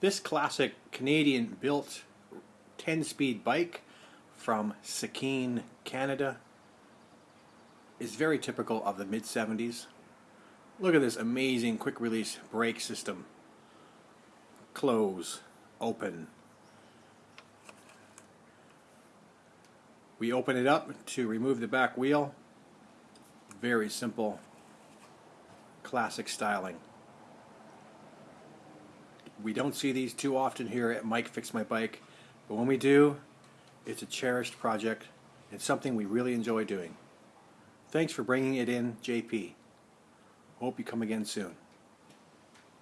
This classic Canadian built 10 speed bike from Sekine, Canada is very typical of the mid 70s. Look at this amazing quick release brake system. Close, open. We open it up to remove the back wheel. Very simple, classic styling. We don't see these too often here at Mike Fix My Bike, but when we do, it's a cherished project and something we really enjoy doing. Thanks for bringing it in, JP. Hope you come again soon.